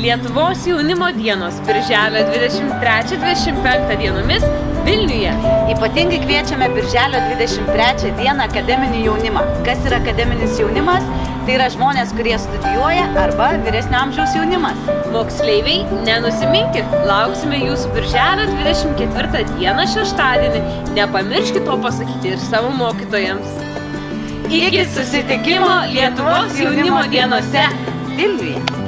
Lietuvos jaunimo dienos birželio 23-25 dienomis Vilniuje. Ypatingai kviečiame Birželio 23 dieną akademinį jaunimą. Kas yra akademinis jaunimas? Tai yra žmonės, kurie studijuoja arba vyresnio amžiaus jaunimas. Moksleiviai, nenusiminkit, lauksime jūsų birželio 24 dieną šeštadienį. Nepamirškit to pasakyti ir savo mokytojams. Iki susitikimo Lietuvos jaunimo dienose. Vilniuje.